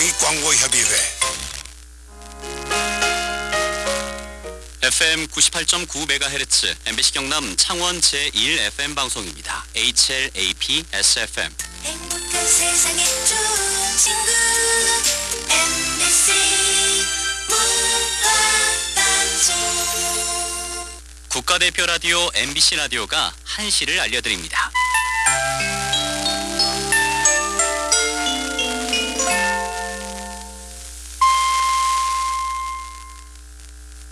공익광고협의회 FM 98.9MHz MBC 경남 창원 제1 FM 방송입니다. HLAP SFM 행복한 세상의 좋은 친구 MBC 문화방송 국가대표 라디오 MBC 라디오가 한시를 알려드립니다.